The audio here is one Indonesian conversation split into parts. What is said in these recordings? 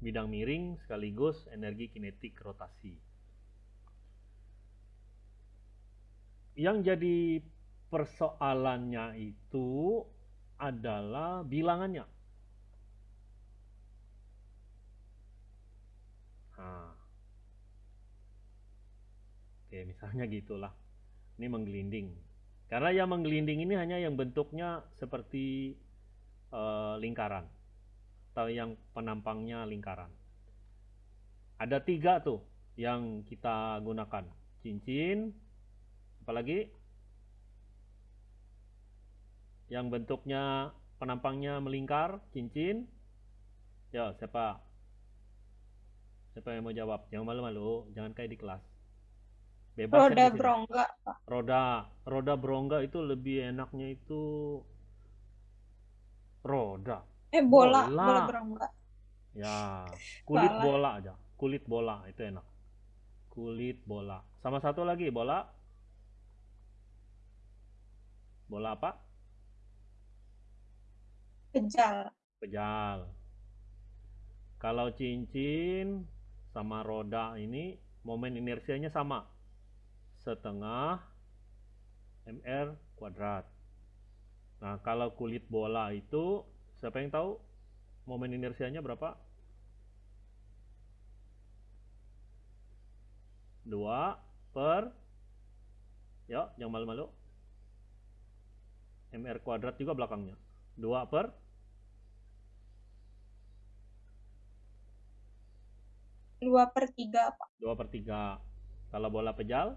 bidang miring sekaligus energi kinetik rotasi. Yang jadi persoalannya itu adalah bilangannya. Nah. Oke, misalnya gitulah. Ini menggelinding. Karena yang menggelinding ini hanya yang bentuknya seperti uh, lingkaran atau yang penampangnya lingkaran. Ada tiga tuh yang kita gunakan. Cincin, apalagi yang bentuknya penampangnya melingkar, cincin. Ya, siapa? Siapa yang mau jawab? Jangan malu-malu, jangan kayak di kelas. Bebas roda berongga. Roda, roda berongga itu lebih enaknya itu roda. Eh bola, bola, bola berongga. Ya, kulit bola. bola aja. Kulit bola itu enak. Kulit bola. Sama satu lagi bola. Bola apa? Pejal. Pejal. Kalau cincin sama roda ini momen inersianya sama setengah mr kuadrat nah kalau kulit bola itu siapa yang tahu momen inersianya berapa 2 per ya yang malu-malu mr kuadrat juga belakangnya 2 per 2 per 3, Pak. 2 per 3. Kalau bola pejal?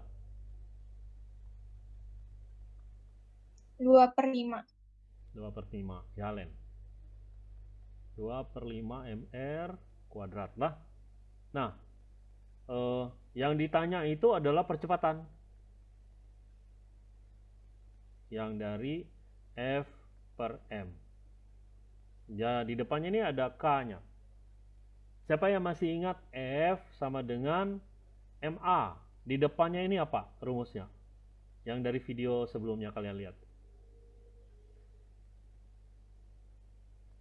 2 per 5. 2 per 5. Jalen. 2 per 5 MR kuadrat lah. Nah, eh, yang ditanya itu adalah percepatan. Yang dari F per M. Ya, di depannya ini ada K-nya. Siapa yang masih ingat F sama dengan MA? Di depannya ini apa rumusnya? Yang dari video sebelumnya kalian lihat.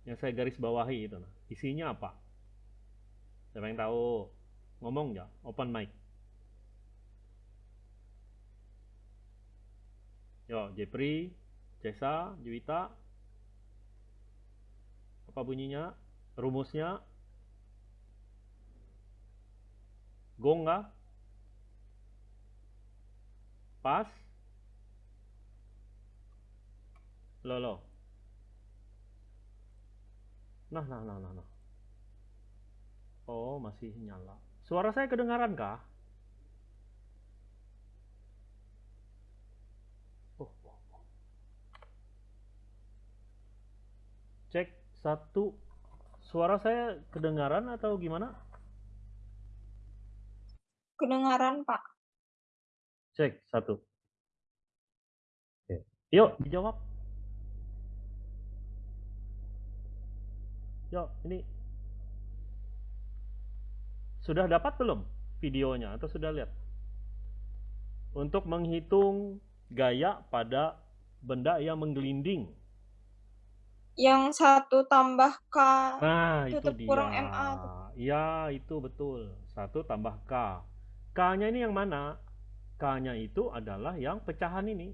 Yang saya garis bawahi itu. Isinya apa? Siapa yang tahu? Ngomong ya, open mic. Yo, Jepri, Cesa, Juwita. Apa bunyinya? Rumusnya Gong nggak? Pas? Lo lo. Nah, nah, nah, nah, nah. Oh, masih nyala. Suara saya kedengaran kah? Oh, oh, oh. Cek satu. Suara saya kedengaran atau gimana? Kedengaran, Pak. Cek, satu. Oke. Yuk, dijawab. Yuk, ini. Sudah dapat belum videonya atau sudah lihat? Untuk menghitung gaya pada benda yang menggelinding. Yang satu tambah K. Nah, itu dia. Kurang MA. Ya, itu betul. Satu tambah K. K-nya ini yang mana? K-nya itu adalah yang pecahan ini.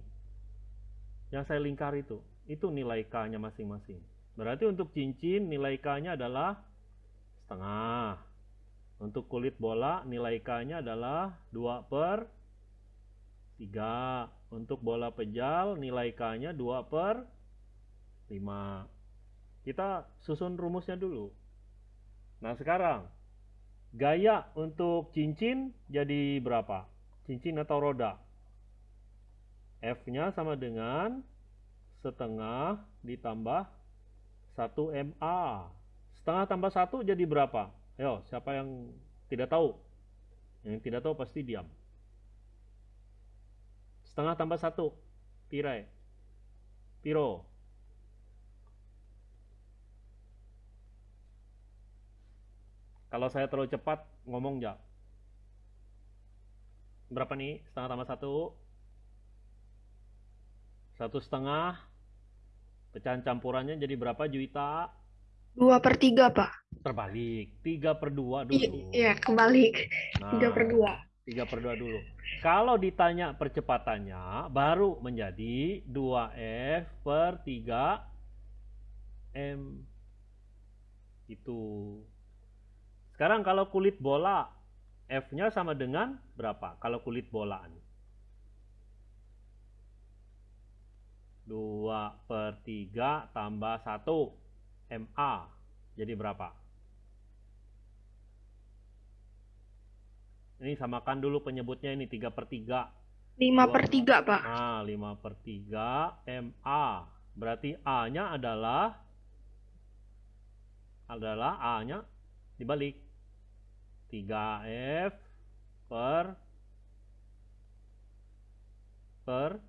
Yang saya lingkar itu. Itu nilai K-nya masing-masing. Berarti untuk cincin nilai K-nya adalah setengah. Untuk kulit bola nilai K-nya adalah 2 per 3. Untuk bola pejal nilai K-nya 2 per 5. Kita susun rumusnya dulu. Nah sekarang Gaya untuk cincin jadi berapa? Cincin atau roda? F-nya sama dengan setengah ditambah 1 MA. Setengah tambah 1 jadi berapa? Ayo, siapa yang tidak tahu? Yang tidak tahu pasti diam. Setengah tambah 1. Pire. Piro. Kalau saya terlalu cepat ngomong ya. Berapa nih? Setengah tambah satu. Satu setengah. Pecahan campurannya jadi berapa juta? 2 per 3, Pak. Terbalik. 3 per 2 dulu. Iya, kebalik. Nah, 3 per 2. 3 per 2 dulu. Kalau ditanya percepatannya, baru menjadi 2F per 3 M. Itu. Sekarang kalau kulit bola, F-nya sama dengan berapa? Kalau kulit bolaan. 2 per 3 tambah 1 MA. Jadi berapa? Ini samakan dulu penyebutnya ini 3 per 3. 5 per 3, Pak. Nah, 5 per 3 MA. Berarti A-nya adalah adalah A-nya dibalik. 3F per per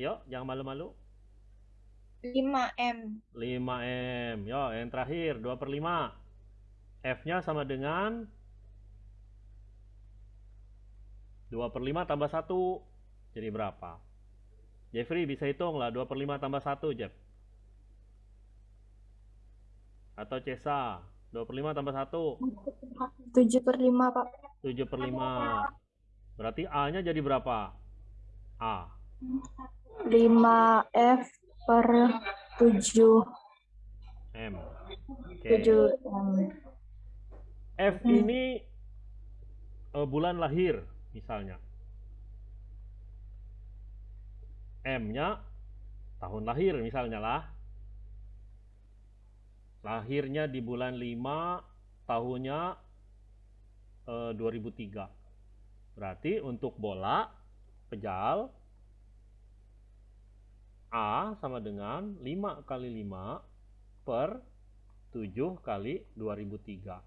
Yuk, jangan malu-malu. 5M. 5M. Yo, yang terakhir 2 per 5. F-nya sama dengan 2 per 5 tambah 1. Jadi berapa? Jeffrey bisa hitung lah 2 per 5 tambah 1, Jeff. Atau Cesa, 2 per 5 tambah 1. 7 per 5, Pak. 7 per 5. Berarti A-nya jadi berapa? A. 5F per 7. M. Oke. 7M. F ini eh, bulan lahir misalnya. M-nya tahun lahir misalnya lah. Lahirnya di bulan 5, tahunnya eh, 2003. Berarti untuk bola pejal A sama dengan 5 kali 5 per 7 kali 2003.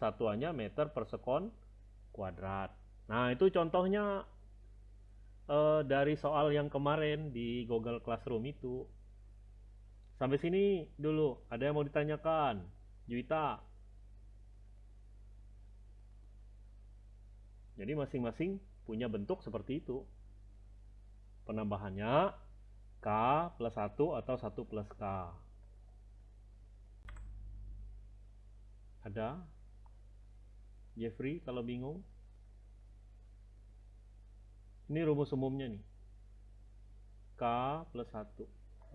Satuannya meter per sekon kuadrat. Nah, itu contohnya eh, dari soal yang kemarin di Google Classroom itu. Sampai sini dulu. Ada yang mau ditanyakan? Juwita. Jadi masing-masing punya bentuk seperti itu. Penambahannya K plus 1 atau 1 plus K. Ada? Jeffrey kalau bingung? Ini rumus umumnya nih. K plus 1.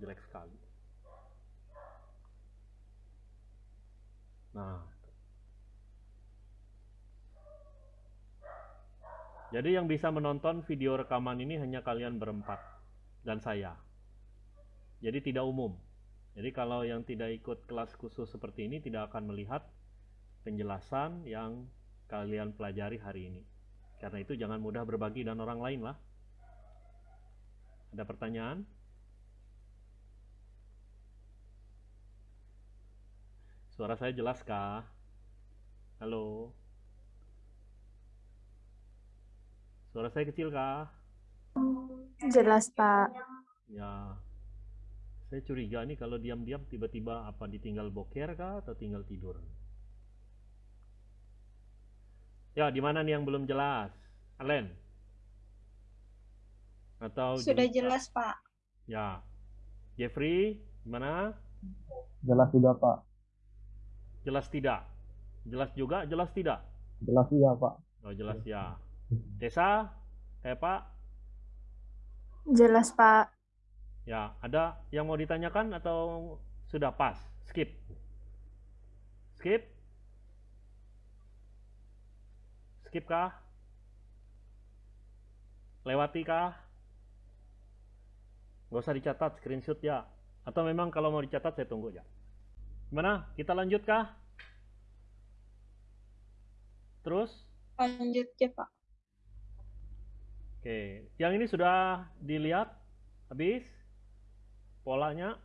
Jelek sekali. Nah. Jadi yang bisa menonton video rekaman ini hanya kalian berempat dan saya. Jadi tidak umum. Jadi kalau yang tidak ikut kelas khusus seperti ini tidak akan melihat penjelasan yang kalian pelajari hari ini. Karena itu jangan mudah berbagi dan orang lain lah. Ada pertanyaan? Suara saya jelas kah? Halo? Suara saya kecil kah? Jelas, Pak. Ya. Saya curiga nih kalau diam-diam tiba-tiba apa ditinggal boker kah atau tinggal tidur? Ya, di mana nih yang belum jelas? Alen? Atau Sudah jelas, Pak. Ya. Jeffrey, gimana? Jelas juga Pak. Jelas tidak? Jelas juga, jelas tidak? Jelas iya Pak. Oh, jelas ya. Desa, kayak Pak? Jelas, Pak. Ya, ada yang mau ditanyakan atau sudah pas? Skip. Skip? Skip kah? Lewati kah? Gak usah dicatat, screenshot ya. Atau memang kalau mau dicatat saya tunggu ya. Gimana? Kita lanjut kah? Terus? Lanjut ya, Pak. Oke, yang ini sudah dilihat habis polanya.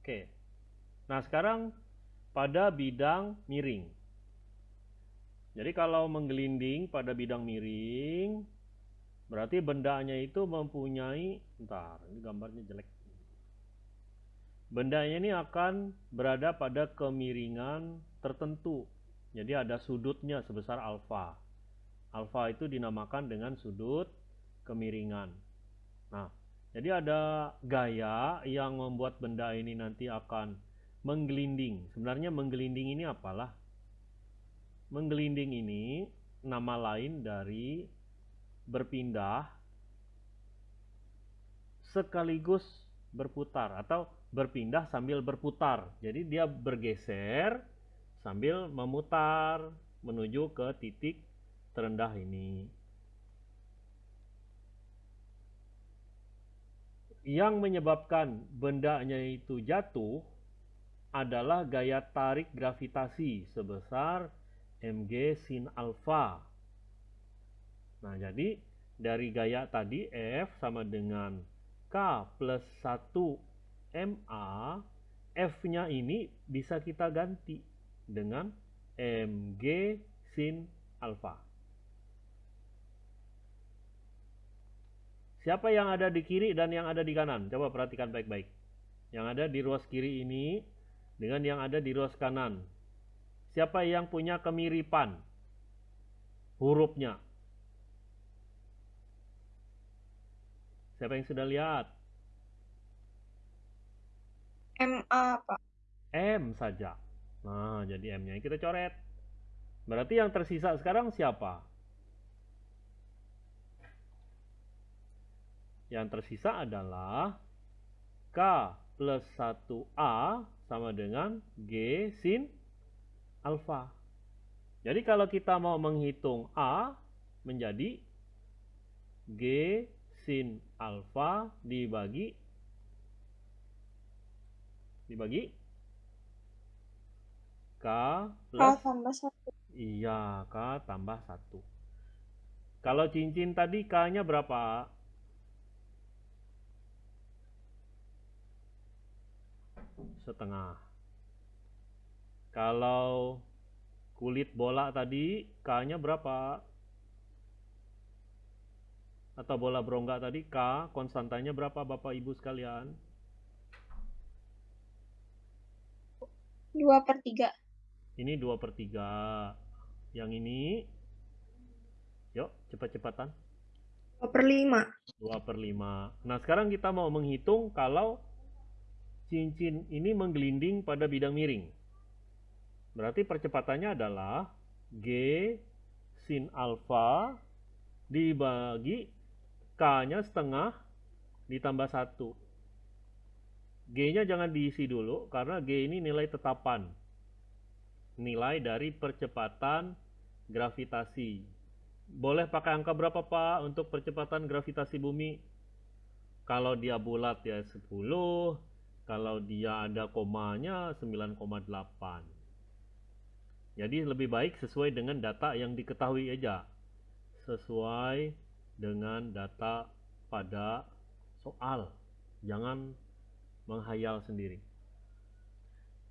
Oke. Nah, sekarang pada bidang miring. Jadi kalau menggelinding pada bidang miring, berarti bendanya itu mempunyai, entar, ini gambarnya jelek. Bendanya ini akan berada pada kemiringan tertentu. Jadi ada sudutnya sebesar alfa. Alfa itu dinamakan dengan sudut kemiringan. Nah, Jadi ada gaya yang membuat benda ini nanti akan menggelinding. Sebenarnya menggelinding ini apalah? Menggelinding ini nama lain dari berpindah sekaligus berputar atau berpindah sambil berputar. Jadi dia bergeser sambil memutar menuju ke titik terendah ini. Yang menyebabkan bendanya itu jatuh adalah gaya tarik gravitasi sebesar mg sin alfa. Nah, jadi dari gaya tadi F sama dengan K plus 1 MA, F-nya ini bisa kita ganti dengan mg sin alfa. Siapa yang ada di kiri dan yang ada di kanan? Coba perhatikan baik-baik. Yang ada di ruas kiri ini dengan yang ada di ruas kanan. Siapa yang punya kemiripan hurufnya? Siapa yang sudah lihat? MA, Pak. M saja. Nah, jadi M-nya kita coret. Berarti yang tersisa sekarang siapa? Yang tersisa adalah K plus 1A sama dengan G sin alfa. Jadi kalau kita mau menghitung A menjadi G sin alfa dibagi dibagi K plus K tambah 1. Iya, K tambah 1. Kalau cincin tadi K-nya berapa? Setengah. Kalau kulit bola tadi K-nya berapa? Atau bola berongga tadi K, konstantanya berapa Bapak Ibu sekalian? 2 per 3. Ini 2 per 3. Yang ini, yuk cepat-cepatan. 2 per 5. 2 per 5. Nah sekarang kita mau menghitung kalau cincin ini menggelinding pada bidang miring. Berarti percepatannya adalah G sin alfa dibagi K-nya setengah ditambah 1. G-nya jangan diisi dulu karena G ini nilai tetapan. Nilai dari percepatan gravitasi. Boleh pakai angka berapa Pak untuk percepatan gravitasi bumi? Kalau dia bulat ya 10, kalau dia ada komanya 9,8. Jadi lebih baik sesuai dengan data yang diketahui aja. Sesuai dengan data pada soal. Jangan menghayal sendiri.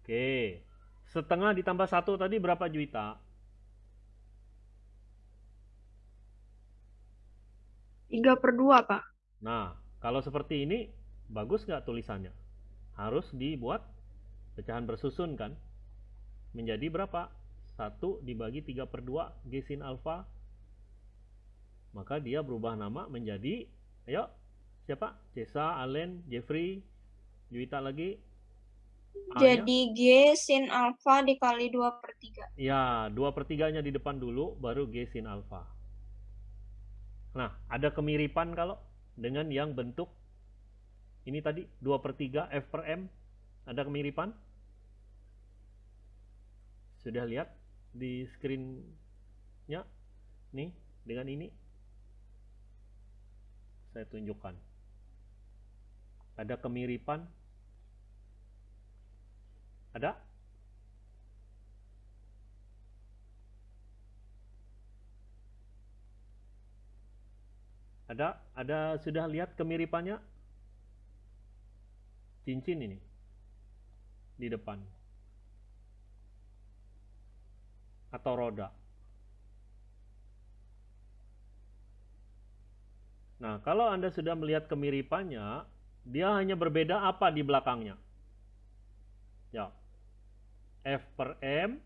Oke, setengah ditambah satu tadi berapa juta? 3 per 2, Pak. Nah, kalau seperti ini, bagus nggak tulisannya? Harus dibuat pecahan bersusun kan? Menjadi berapa? 1 dibagi 3 per 2 G sin alfa. Maka dia berubah nama menjadi, ayo, siapa? Cesa, Allen, Jeffrey, Juwita lagi. Jadi G sin alfa dikali 2 per 3. Ya, 2 per 3-nya di depan dulu, baru G sin alfa. Nah, ada kemiripan kalau dengan yang bentuk ini tadi 2 per 3 F per M. Ada kemiripan? Sudah lihat di screen-nya? Nih, dengan ini. Saya tunjukkan. Ada kemiripan? Ada? Ada? Ada sudah lihat kemiripannya? Cincin ini di depan. Atau roda. Nah, kalau Anda sudah melihat kemiripannya, dia hanya berbeda apa di belakangnya? Ya. F per M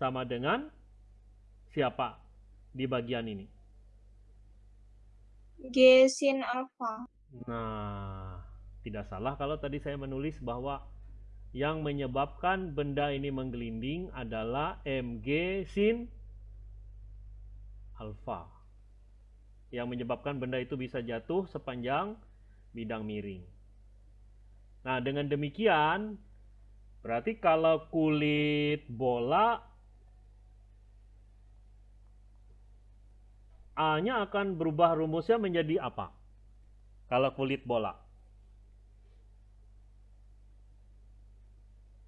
sama dengan siapa di bagian ini? G sin alfa. Nah, tidak salah kalau tadi saya menulis bahwa yang menyebabkan benda ini menggelinding adalah mg sin alfa. Yang menyebabkan benda itu bisa jatuh sepanjang bidang miring. Nah, dengan demikian berarti kalau kulit bola A-nya akan berubah rumusnya menjadi apa? Kalau kulit bola.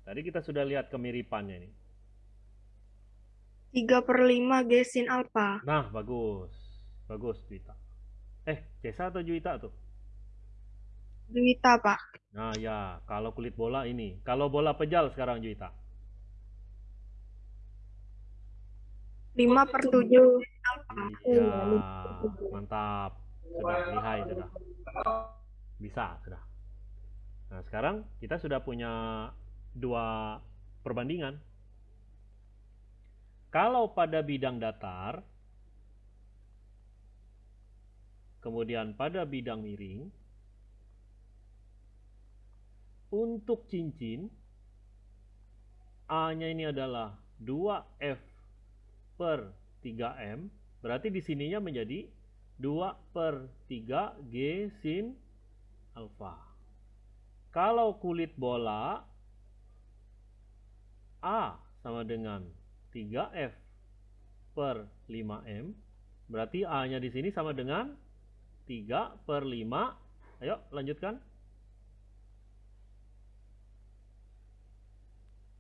Tadi kita sudah lihat kemiripannya ini. 3 per 5 G sin alfa. Nah, bagus. Bagus, Juwita. Eh, Cesa atau Juwita tuh? Juwita, Pak. Nah, ya. Kalau kulit bola ini. Kalau bola pejal sekarang, Juwita. 5 per 7 alfa. Iya, mantap. Sudah, lihai sudah. Bisa, sudah. Nah, sekarang kita sudah punya dua perbandingan. Kalau pada bidang datar, kemudian pada bidang miring, untuk cincin, A-nya ini adalah 2F per 3M, berarti di sininya menjadi 2 per 3 G sin alfa. Kalau kulit bola, A sama dengan 3F per 5M, berarti A-nya di sini sama dengan 3 per 5. Ayo, lanjutkan.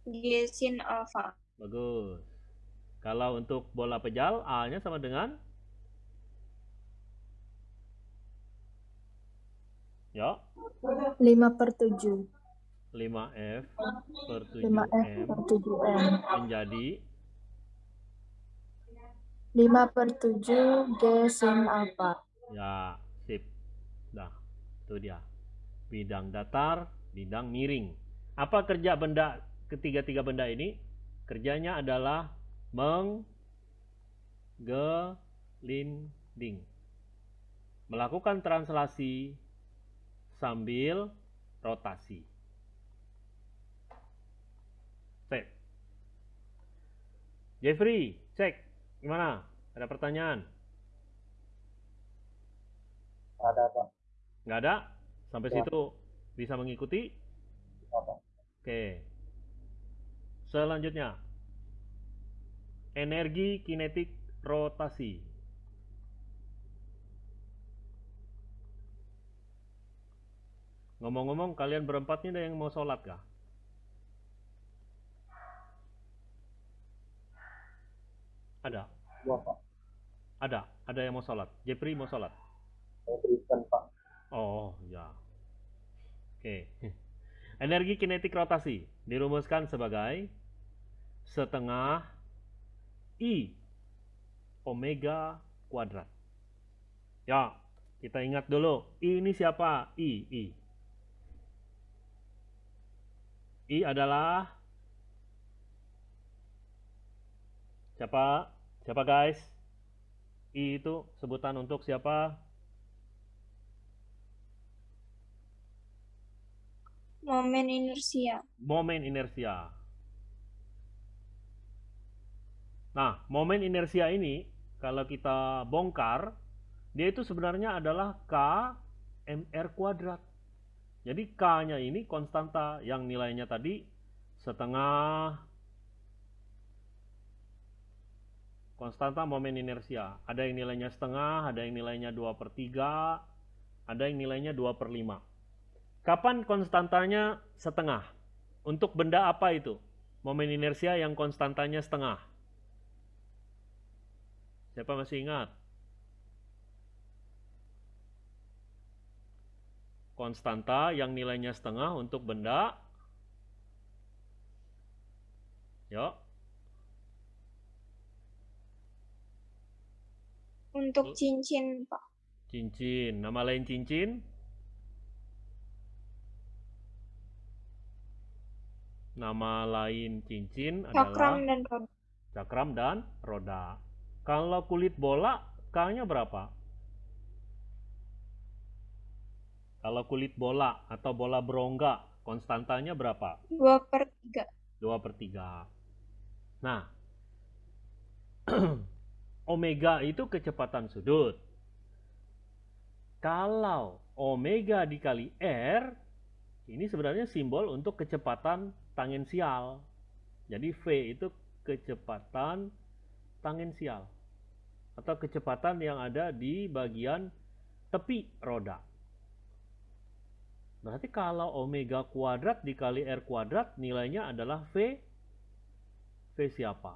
G sin alfa. Bagus. Kalau untuk bola pejal, A-nya sama dengan Ya, 5 per 7. 5F per 5F 7M per 7M. menjadi 5 per 7 G sin alfa. ya sip. Dah, itu dia. Bidang datar, bidang miring. Apa kerja benda ketiga-tiga benda ini? Kerjanya adalah menggelinding. Melakukan translasi sambil rotasi. Cek. Jeffrey, cek. Gimana? Ada pertanyaan? Ada, Pak. Nggak ada? Sampai Ya. situ bisa mengikuti? Apa? Oke. Selanjutnya. Energi kinetik rotasi. Ngomong-ngomong, kalian berempat ini ada yang mau sholat kah? Ada? Dua, Pak. Ada? Ada yang mau sholat? Jeffrey mau sholat? Berikan, Pak. Oh, ya. Oke. Energi kinetik rotasi dirumuskan sebagai setengah I omega kuadrat. Ya, kita ingat dulu. I ini siapa? I, I. I adalah siapa? Siapa guys? I itu sebutan untuk siapa? Momen inersia. momen inersia. Nah, momen inersia ini kalau kita bongkar, dia itu sebenarnya adalah K mr kuadrat. Jadi K-nya ini konstanta yang nilainya tadi setengah konstanta momen inersia. Ada yang nilainya setengah, ada yang nilainya 2 per 3, ada yang nilainya 2 per 5. Kapan konstantanya setengah? Untuk benda apa itu? Momen inersia yang konstantanya setengah. Siapa masih ingat? Konstanta yang nilainya setengah untuk benda. Yuk, Untuk cincin, Pak. cincin. Nama lain cincin? Nama lain cincin Cakram adalah dan roda. cakram dan roda. Kalau kulit bola, K-nya berapa? Kalau kulit bola atau bola berongga, konstantanya berapa? 2 per 3. 2 per 3. Nah, omega itu kecepatan sudut. Kalau omega dikali R, ini sebenarnya simbol untuk kecepatan tangensial. Jadi V itu kecepatan tangensial atau kecepatan yang ada di bagian tepi roda. Berarti kalau omega kuadrat dikali R kuadrat nilainya adalah V V siapa?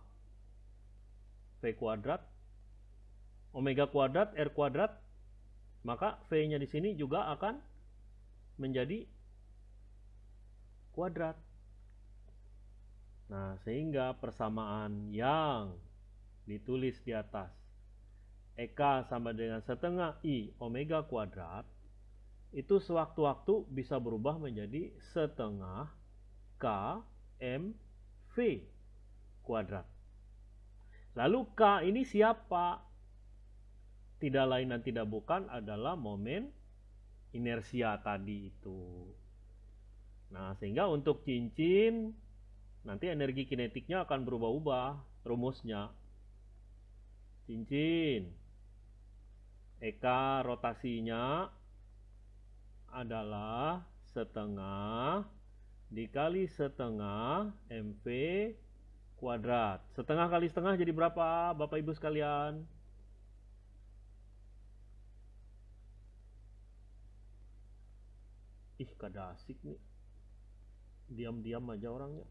V kuadrat omega kuadrat R kuadrat maka V-nya di sini juga akan menjadi kuadrat. Nah, sehingga persamaan yang ditulis di atas EK sama dengan setengah I omega kuadrat itu sewaktu-waktu bisa berubah menjadi setengah K M V kuadrat. Lalu K ini siapa? Tidak lain dan tidak bukan adalah momen inersia tadi itu. Nah, sehingga untuk cincin nanti energi kinetiknya akan berubah-ubah rumusnya. Cincin Eka rotasinya adalah setengah dikali setengah MV kuadrat. Setengah kali setengah jadi berapa Bapak Ibu sekalian? Ih, kada asik nih. Diam-diam aja orangnya.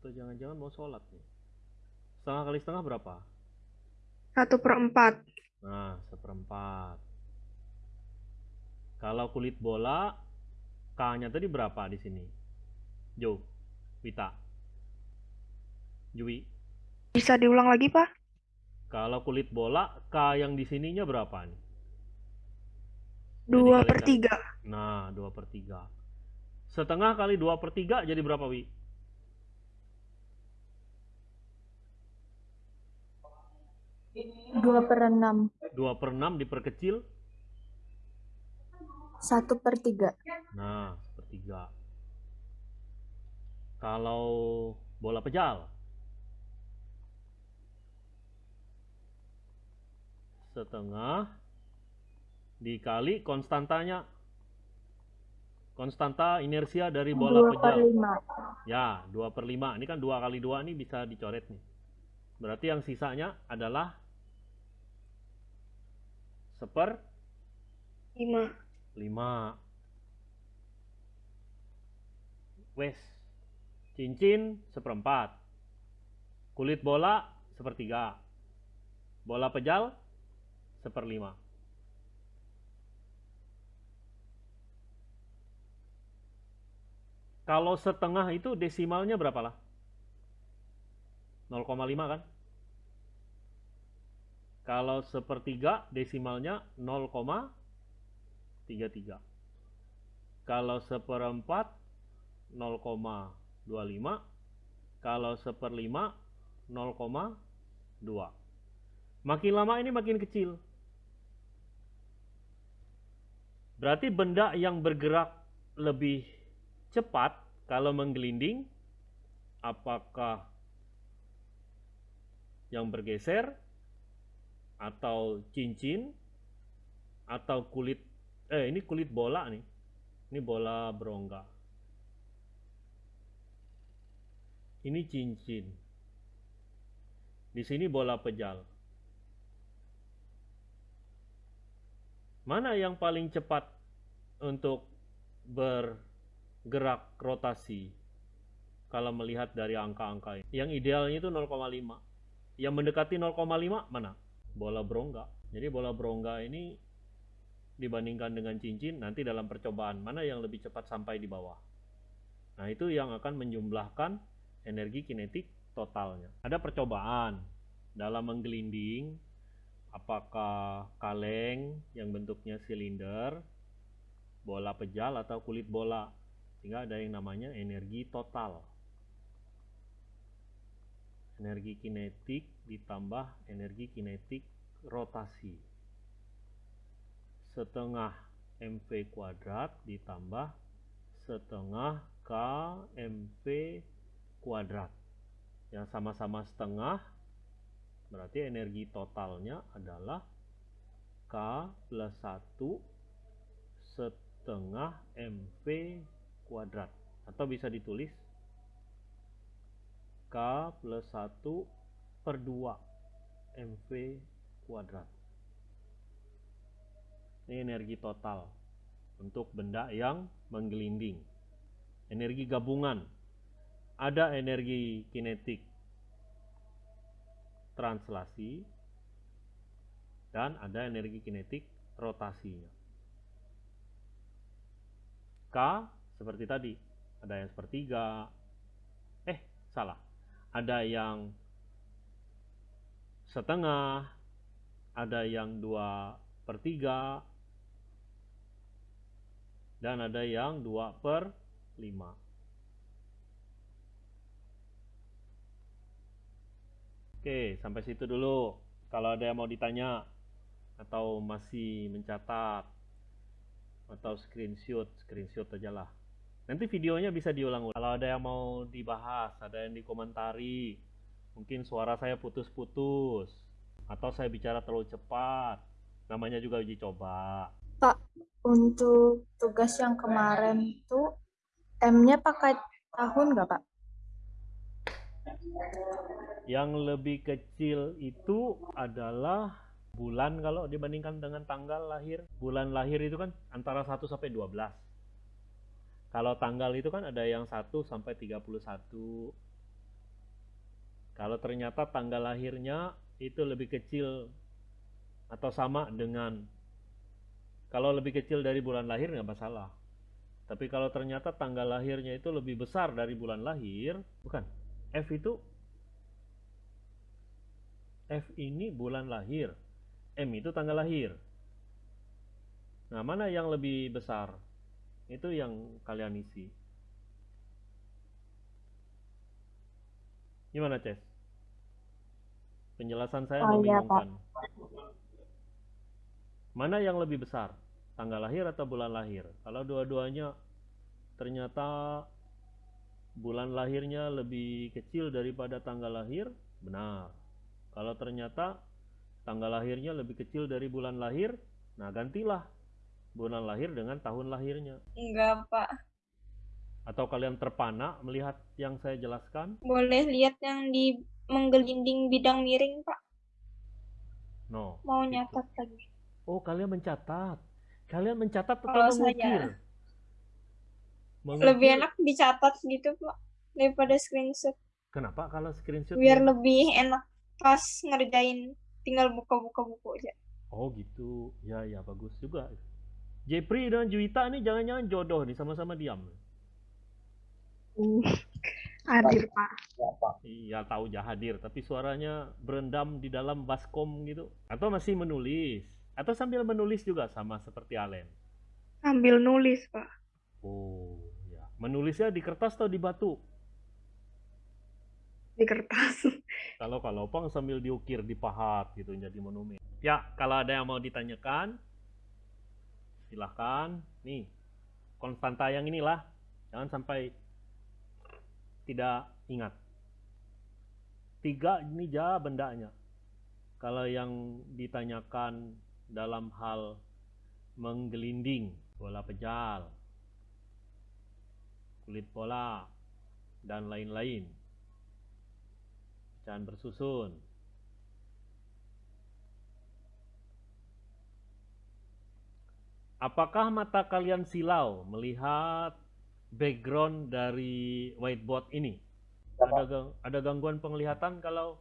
Atau jangan-jangan mau sholat nih. Setengah kali setengah berapa? Satu per empat. Nah, seperempat. Kalau kulit bola, K-nya tadi berapa di sini? Jo, Wita, Jui. Bisa diulang lagi, Pak? Kalau kulit bola, K yang di sininya berapa nih? Dua per tiga. Nah, 2 per 3. Setengah kali 2 per 3 jadi berapa, Wi? Dua per enam. 2 per 6 diperkecil. Satu per tiga. Nah, sepertiga. Kalau bola pejal. Setengah dikali konstantanya. Konstanta inersia dari bola Dua per pejal. lima. Ya, 2 per 5. Ini kan 2 kali 2 ini bisa dicoret nih. Berarti yang sisanya adalah seper Lima. 5. Wes. Cincin seperempat. Kulit bola sepertiga. Bola pejal seperlima. Kalau setengah itu desimalnya berapa lah? 0,5 kan? Kalau sepertiga desimalnya 0,33. Kalau seperempat 0,25. Kalau seperlima 0,2. Makin lama ini makin kecil. Berarti benda yang bergerak lebih cepat kalau menggelinding apakah yang bergeser atau cincin atau kulit eh ini kulit bola nih. Ini bola berongga. Ini cincin. Di sini bola pejal mana yang paling cepat untuk bergerak rotasi kalau melihat dari angka-angka ini yang idealnya itu 0,5 yang mendekati 0,5 mana bola berongga. Jadi bola berongga ini dibandingkan dengan cincin nanti dalam percobaan mana yang lebih cepat sampai di bawah. Nah, itu yang akan menjumlahkan energi kinetik totalnya. Ada percobaan dalam menggelinding apakah kaleng yang bentuknya silinder, bola pejal atau kulit bola. Sehingga ada yang namanya energi total. Energi kinetik ditambah energi kinetik rotasi. Setengah mv kuadrat ditambah setengah kmv kuadrat. Yang sama-sama setengah berarti energi totalnya adalah K plus 1 setengah mv kuadrat. Atau bisa ditulis K plus 1 per 2 mv kuadrat. Ini energi total untuk benda yang menggelinding. Energi gabungan. Ada energi kinetik translasi dan ada energi kinetik rotasinya. K seperti tadi, ada yang sepertiga, eh salah, ada yang setengah, ada yang dua per tiga, dan ada yang dua per lima. Oke, sampai situ dulu. Kalau ada yang mau ditanya atau masih mencatat atau screenshot, screenshot aja lah. Nanti videonya bisa diulang. Kalau ada yang mau dibahas, ada yang dikomentari, mungkin suara saya putus-putus atau saya bicara terlalu cepat. Namanya juga uji coba. Pak, untuk tugas yang kemarin itu M-nya pakai tahun nggak, Pak? Yang lebih kecil itu adalah bulan kalau dibandingkan dengan tanggal lahir. Bulan lahir itu kan antara 1 sampai 12. Kalau tanggal itu kan ada yang 1 sampai 31. Kalau ternyata tanggal lahirnya itu lebih kecil atau sama dengan kalau lebih kecil dari bulan lahir nggak masalah. Tapi kalau ternyata tanggal lahirnya itu lebih besar dari bulan lahir, bukan. F itu F ini bulan lahir. M itu tanggal lahir. Nah, mana yang lebih besar? Itu yang kalian isi. Gimana, Ces? Penjelasan saya Oh, iya, membingungkan. Mana yang lebih besar? Tanggal lahir atau bulan lahir? Kalau dua-duanya ternyata bulan lahirnya lebih kecil daripada tanggal lahir, benar. Kalau ternyata tanggal lahirnya lebih kecil dari bulan lahir, nah gantilah bulan lahir dengan tahun lahirnya. Enggak, Pak. Atau kalian terpana melihat yang saya jelaskan? Boleh lihat yang di menggelinding bidang miring, Pak. No. Mau itu. nyatat lagi. Oh, kalian mencatat. Kalian mencatat atau Kalau mengukir? saya- Mengukir, Lebih enak dicatat gitu, Pak. Daripada screenshot. Kenapa kalau screenshot? Biar dia- lebih enak pas ngerjain. Tinggal buka-buka buku aja. Oh gitu, ya ya bagus juga. Jepri dan Juwita ini jangan-jangan jodoh nih sama-sama diam. Uh, hadir, Pak. Ya, Pak. Iya tahu jah hadir, tapi suaranya berendam di dalam baskom gitu. Atau masih menulis, atau sambil menulis juga sama seperti Alen. Sambil nulis, Pak. Oh ya, menulisnya di kertas atau di batu? Di kertas. Kalau kalau pang sambil diukir, dipahat gitu jadi monumen. Ya, kalau ada yang mau ditanyakan, silahkan. Nih, konstanta yang inilah, jangan sampai tidak ingat. Tiga ini ja bendanya. Kalau yang ditanyakan dalam hal menggelinding, bola pejal, kulit bola, dan lain-lain pecahan bersusun. Apakah mata kalian silau melihat background dari whiteboard ini? Ada gang- ada gangguan penglihatan kalau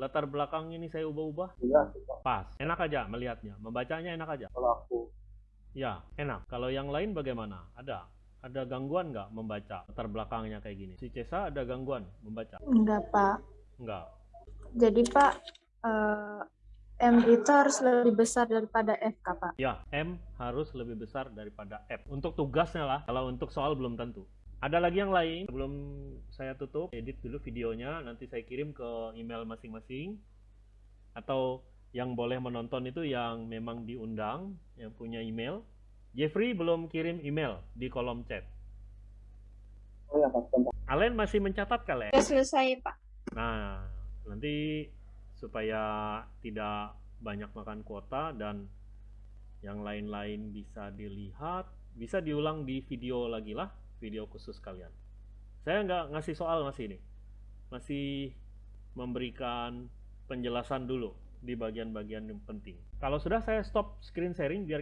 latar belakang ini saya ubah-ubah? Iya, Pak. Pas. Enak aja melihatnya, membacanya enak aja. Kalau aku Ya, enak. Kalau yang lain bagaimana? Ada? Ada gangguan nggak membaca latar belakangnya kayak gini? Si Cesa ada gangguan membaca? Enggak, Pak. Enggak. Jadi, Pak, eh, M itu harus lebih besar daripada F, Kak, Pak. Ya, M harus lebih besar daripada F. Untuk tugasnya lah, kalau untuk soal belum tentu. Ada lagi yang lain? Sebelum saya tutup, edit dulu videonya, nanti saya kirim ke email masing-masing. Atau Yang boleh menonton itu yang memang diundang, yang punya email. Jeffrey belum kirim email di kolom chat. Oh ya, Pak. Alen masih mencatat kali ya? Udah selesai, Pak. Nah, nanti supaya tidak banyak makan kuota dan yang lain-lain bisa dilihat, bisa diulang di video lagi lah, video khusus kalian. Saya nggak ngasih soal masih ini, masih memberikan penjelasan dulu di bagian-bagian yang penting. Kalau sudah saya stop screen sharing biar